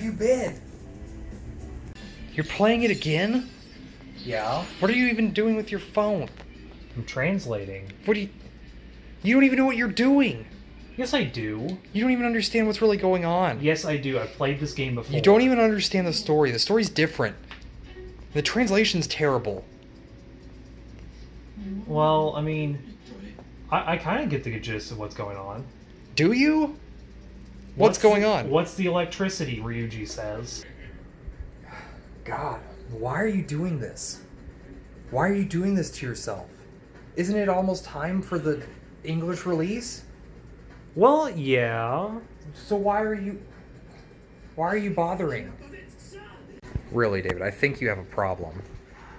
you been? You're playing it again? Yeah. What are you even doing with your phone? I'm translating. What do you. You don't even know what you're doing! Yes, I do. You don't even understand what's really going on. Yes, I do. I've played this game before. You don't even understand the story. The story's different. The translation's terrible. Well, I mean, I, I kind of get the gist of what's going on. Do you? What's, going on? What's the electricity? Ryuji says. God, why are you doing this? Why are you doing this to yourself? Isn't it almost time for the English release? Well, yeah. So why are you why are you bothering? Really, David, I think you have a problem.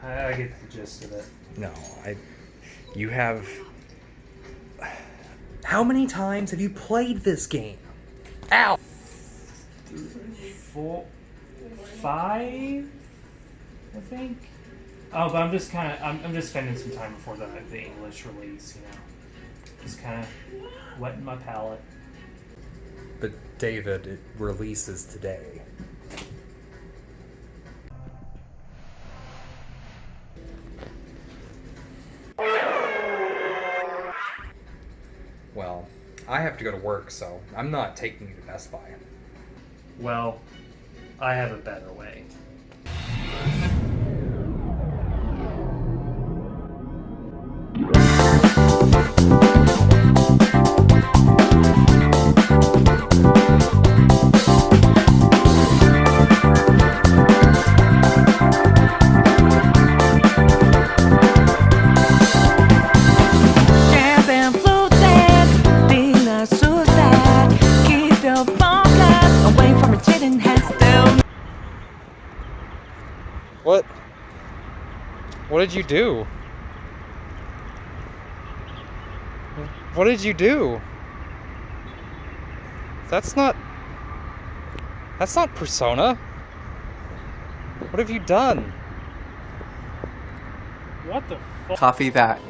I, I get the gist of it. No, I you have How many times have you played this game? Ow. Four, five, I think. Oh, but I'm just kind of I'm, I'm just spending some time before the the English release, you know, just kind of wetting my palate. But David, it releases today. Well, I have to go to work, so I'm not taking you to Best Buy. Well, I have a better way. What did you do? What did you do? That's not. That's not Persona. What have you done? What the fuck? Copy that.